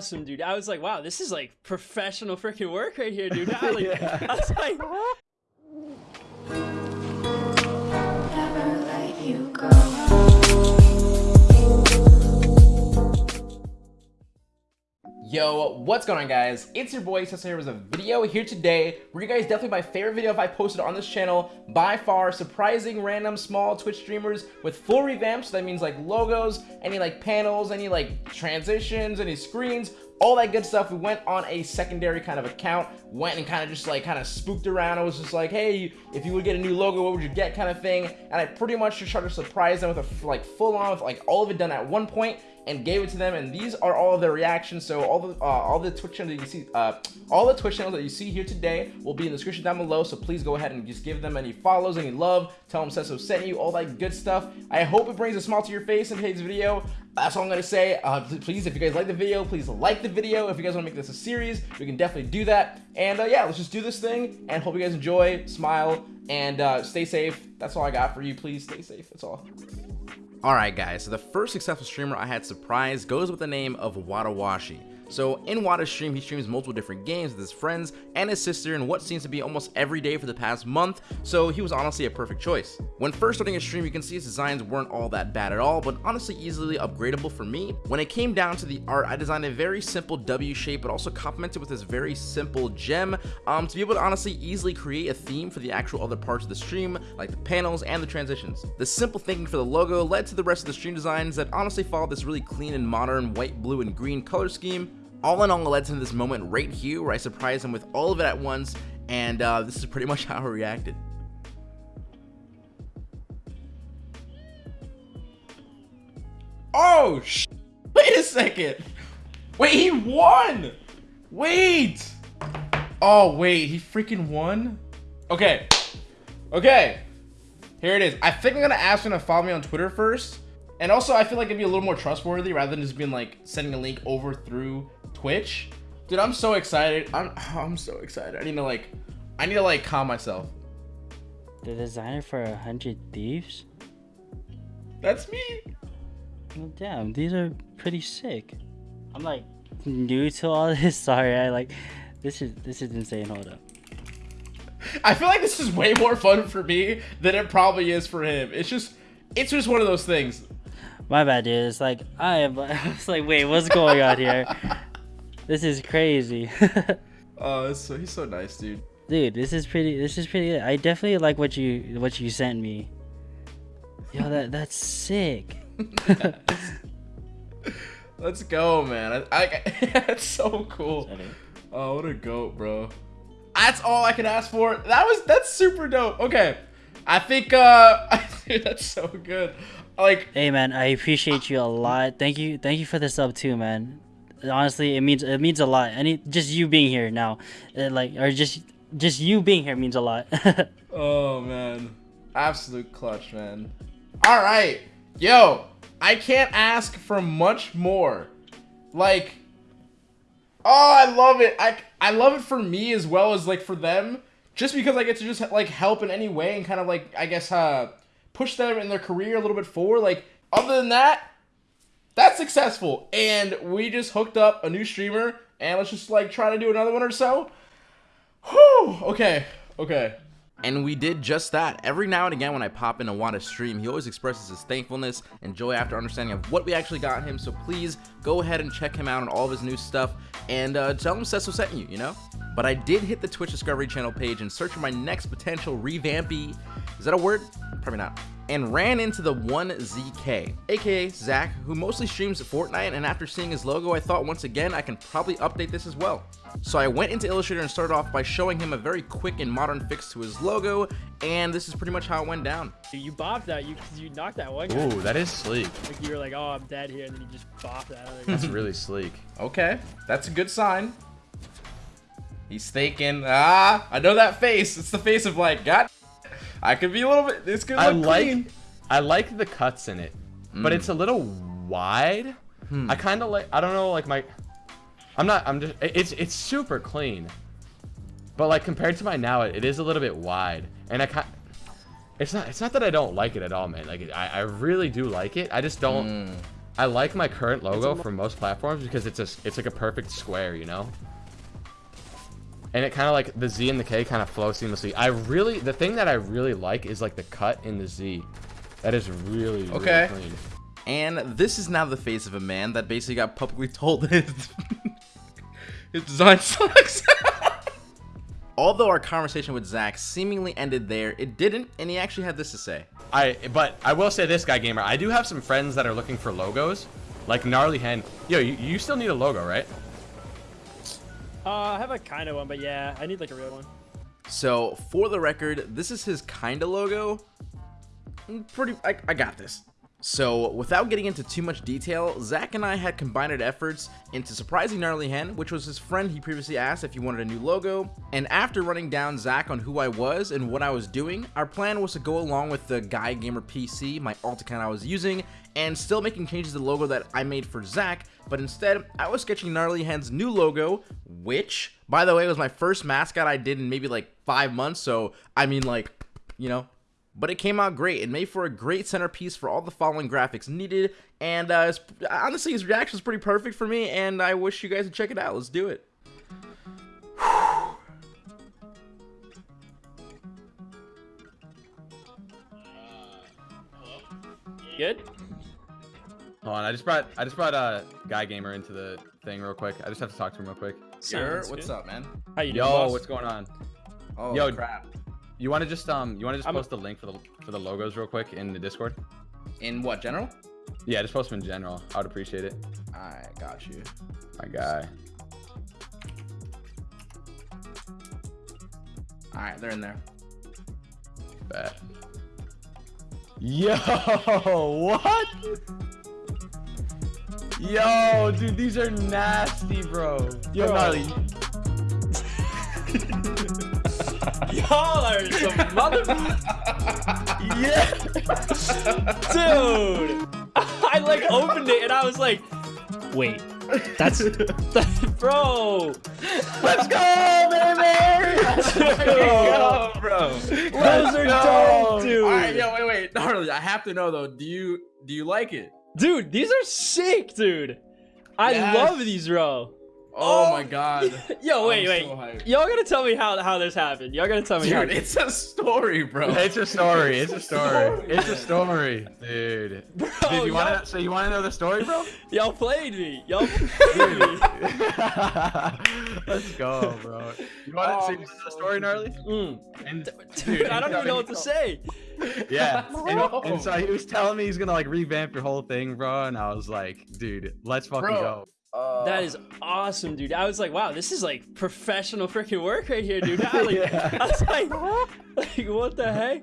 awesome, dude. I was like, wow, this is like professional freaking work right here, dude. I, like, I was like, Yo, what's going on guys? It's your boy Cesar here with a video here today where you guys definitely my favorite video if I posted on this channel. By far surprising random small Twitch streamers with full revamps. So that means like logos any like panels any like transitions any screens all that good stuff. We went on a secondary kind of account went and kind of just like kind of spooked around. I was just like hey if you would get a new logo what would you get? kind of thing. And I pretty much just tried to surprise them with a like full on with like all of it done at one point and gave it to them. And these are all of their reactions. So all the uh, all the twitch channels that you see uh, all the twitch channels that you see here today will be in the description down below. So please go ahead and just give them any follows any love. Tell them Sesso sent you all that good stuff. I hope it brings a smile to your face in today's video that's all i'm gonna say. Uh, please if you guys like the video please like the video. If you guys want to make this a series we can definitely do that. And uh, yeah let's just do this thing and hope you guys enjoy. Smile and uh, stay safe. That's all i got for you. Please stay safe. That's all. Alright guys, so the first successful streamer I had surprised goes with the name of Wadawashi. So in Wada's stream, he streams multiple different games with his friends and his sister in what seems to be almost every day for the past month, so he was honestly a perfect choice. When first starting his stream, you can see his designs weren't all that bad at all, but honestly easily upgradable for me. When it came down to the art, I designed a very simple W shape, but also complemented with this very simple gem um, to be able to honestly easily create a theme for the actual other parts of the stream, like the panels and the transitions. The simple thinking for the logo led to the rest of the stream designs that honestly followed this really clean and modern white, blue, and green color scheme, all in all, it led to this moment right here where I surprised him with all of it at once, and uh, this is pretty much how he reacted. Oh, sh wait a second. Wait, he won. Wait. Oh, wait, he freaking won? Okay. Okay. Here it is. I think I'm going to ask him to follow me on Twitter first. And also, I feel like it'd be a little more trustworthy rather than just being like sending a link over through Twitch. Dude, I'm so excited. I'm I'm so excited. I need to like I need to like calm myself. The designer for a hundred thieves? That's me. Well, damn, these are pretty sick. I'm like new to all this. Sorry, I like this is this is insane. Hold up. I feel like this is way more fun for me than it probably is for him. It's just it's just one of those things. My bad, dude. It's like I am. I was like, wait, what's going on here? this is crazy. oh, so he's so nice, dude. Dude, this is pretty. This is pretty. Good. I definitely like what you what you sent me. Yo, that that's sick. Let's go, man. I, I that's so cool. Oh, what a goat, bro. That's all I can ask for. That was that's super dope. Okay, I think uh, that's so good. Like, hey man, I appreciate you a lot. Thank you, thank you for the sub too, man. Honestly, it means it means a lot. Any just you being here now, uh, like or just just you being here means a lot. oh man, absolute clutch, man. All right, yo, I can't ask for much more. Like, oh, I love it. I I love it for me as well as like for them, just because I get to just like help in any way and kind of like I guess uh push them in their career a little bit forward. Like, other than that, that's successful. And we just hooked up a new streamer, and let's just like try to do another one or so. Whew. Okay. Okay. And we did just that. Every now and again when I pop in and a Wada stream, he always expresses his thankfulness and joy after understanding of what we actually got him. So please go ahead and check him out on all of his new stuff and uh, tell him Sesso sent you, you know? But I did hit the Twitch Discovery channel page and search for my next potential revampy. Is that a word? Probably not. And ran into the 1ZK, aka Zach, who mostly streams Fortnite, and after seeing his logo, I thought once again I can probably update this as well. So I went into Illustrator and started off by showing him a very quick and modern fix to his logo, and this is pretty much how it went down. You bopped that, you you knocked that one guy. Ooh, that is sleek. Like you were like, oh, I'm dead here, and then you just bopped that other guy. That's really sleek. Okay, that's a good sign. He's thinking, ah, I know that face. It's the face of like, God, I could be a little bit, this could look I like, clean. I like the cuts in it, mm. but it's a little wide. Hmm. I kind of like, I don't know, like my, I'm not, I'm just, it's, it's super clean. But like compared to my now, it, it is a little bit wide. And I kind it's not, it's not that I don't like it at all, man. Like I, I really do like it. I just don't, mm. I like my current logo for most platforms because it's a it's like a perfect square, you know. And it kind of like the Z and the K kind of flow seamlessly. I really the thing that I really like is like the cut in the Z. That is really, really Okay. clean. And this is now the face of a man that basically got publicly told that his, his design sucks. Although our conversation with Zach seemingly ended there, it didn't, and he actually had this to say. I but I will say this, guy gamer. I do have some friends that are looking for logos, like gnarly hen. Yo, you, you still need a logo, right? Uh, I have a kind of one, but yeah, I need like a real one. So, for the record, this is his kinda logo. Mm, Pretty, I, I got this. So, without getting into too much detail, Zach and I had combined efforts into Surprising Gnarly Hen, which was his friend he previously asked if he wanted a new logo. And after running down Zach on who I was and what I was doing, our plan was to go along with the Guy Gamer PC, my alt account I was using, and still making changes to the logo that I made for Zach, but instead, I was sketching Gnarly Hen's new logo, which, by the way, was my first mascot I did in maybe like five months, so I mean, like, you know, but it came out great. It made for a great centerpiece for all the following graphics needed, and uh, it's, honestly, his reaction was pretty perfect for me, and I wish you guys would check it out. Let's do it. Good. Hold on, I just brought I just brought uh guy gamer into the thing real quick. I just have to talk to him real quick. Sir, Sounds what's good. up, man? How you doing, Yo, boss? what's going on? Oh, Yo, crap. You want to just um you want to just I'm a- post the link for the for the logos real quick in the Discord? In what, general? Yeah, just post them in general. I would appreciate it. I got you. My guy. All right, they're in there. Bet. Yo, what? Yo, dude, these are nasty, bro. Yo, Bro. gnarly. Y'all are some mother. Yeah. Dude! I like opened it and I was like, wait, that's. bro! Let's go, baby. Let's go, bro. Those are dope, dude! All right, yo, wait, wait, gnarly. I have to know though. Do you do you like it? Dude, these are sick, dude! I Yes. love these, bro. Oh, Oh. my god. Yo, wait, I'm wait. so. Y'all gotta tell me how, how this happened. Y'all gotta tell me how Dude, it's a story, bro. It's a story. It's a story. It's a story, dude. Bro, Dude, you want to? So you want to know the story, bro? y'all played me. Y'all played me. Let's go, bro. You want Oh, to see I'm the story, gnarly? Mm. And Dude, I don't even know what to say. Yeah, and, and so he was telling me he's gonna like revamp your whole thing, bro. And I was like, dude, let's fucking Bro. go. Uh, That is awesome, dude. I was like, wow, this is like professional freaking work right here, dude. I, like, Yeah. I was like, like, what the heck?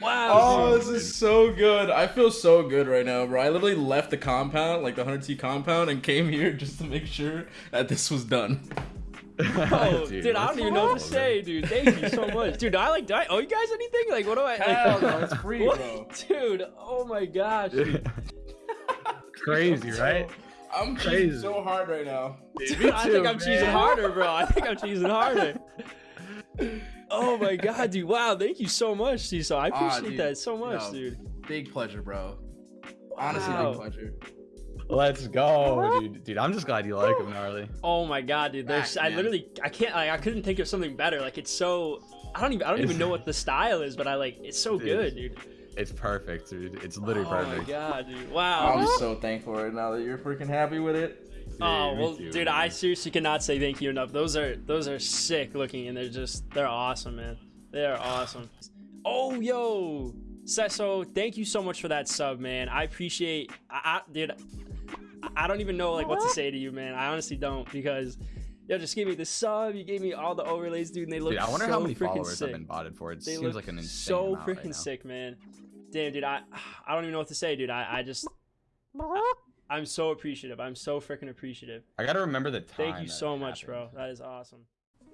Wow. Oh, dude. this is so good. I feel so good right now, bro. I literally left the compound, like the 100T compound, and came here just to make sure that this was done. Oh, dude, I don't let's even know what to say, dude. Thank you so much, dude. I like, do I owe you guys anything? Like, what do I? Like, Hell no, it's free, what? bro. dude. Oh my gosh. dude. Crazy, right? I'm Crazy. cheesing so hard right now. Dude, I think I'm cheesing harder, bro. I think I'm cheesing harder. Oh my god, dude! Wow, thank you so much, Cecil. I Ah, appreciate dude, that so much, no. dude. Big pleasure, bro. Honestly, Wow. big pleasure. Let's go, dude. Dude, I'm just glad you like him, gnarly. Oh my god, dude! There's, Back, I literally, I can't, like, I couldn't think of something better. Like, it's so, I don't even, I don't even know what the style is, but I like, it's so Dude, good, dude. It's perfect, dude. It's oh literally perfect. Oh my god, dude! Wow. I'm so thankful right now that you're freaking happy with it. Oh me well, too, dude, man. I seriously cannot say thank you enough. Those are those are sick looking, and they're just they're awesome, man. They are awesome. Oh yo, Seso, thank you so much for that sub, man. I appreciate. I, I dude, I- I don't even know like what to say to you, man. I honestly don't because. Yo, just gave me the sub. You gave me all the overlays, dude, and they look Dude, I wonder so how many freaking followers sick. have been botted for. It They seems like an insane so amount right freaking now. sick, man. Damn, dude, I I don't even know what to say, dude. I I just I'm so appreciative. I'm so freaking appreciative. I gotta remember the time. Thank you so much, bro. That is awesome.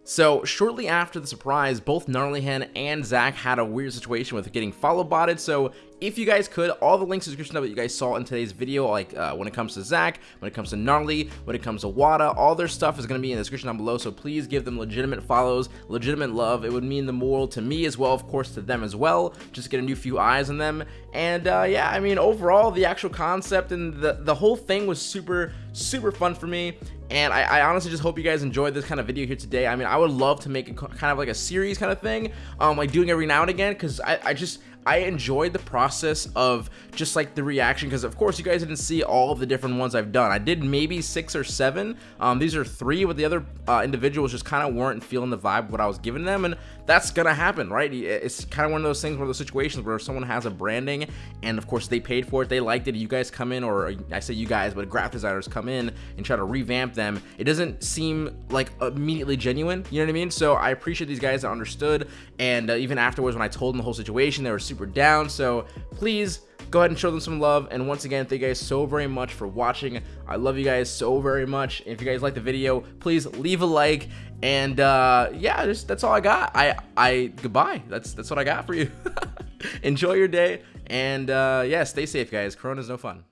So shortly after the surprise, both Gnarlyhen and Zach had a weird situation with getting follow botted. So if you guys could, all the links in the description of what you guys saw in today's video, like uh, when it comes to Zach, when it comes to Gnarly, when it comes to Wada, all their stuff is going to be in the description down below. So please give them legitimate follows, legitimate love. It would mean the more to me as well, of course, to them as well. Just get a new few eyes on them. And uh, yeah, I mean, overall, the actual concept and the, the whole thing was super, super fun for me. And I, I, honestly just hope you guys enjoyed this kind of video here today. I mean i would love to make it kind of like a series kind of thing um like doing every now and again because I, I just I enjoyed the process of just like the reaction because of course you guys didn't see all of the different ones I've done. I did maybe six or seven. Um, these are three, but the other uh, individuals just kind of weren't feeling the vibe what I was giving them, and that's gonna happen, right? It's kind of one of those things, one of those situations where someone has a branding, and of course they paid for it, they liked it. You guys come in, or I say you guys, but graphic designers come in and try to revamp them. It doesn't seem like immediately genuine. You know what I mean? So I appreciate these guys that understood, and uh, even afterwards when I told them the whole situation, they were super super down. So please go ahead and show them some love. And once again, thank you guys so very much for watching. I love you guys so very much. If you guys like the video, please leave a like. And uh, yeah, just, that's all I got. I, I goodbye. That's that's what I got for you. Enjoy your day. And uh, yeah, stay safe, guys. Corona's no fun.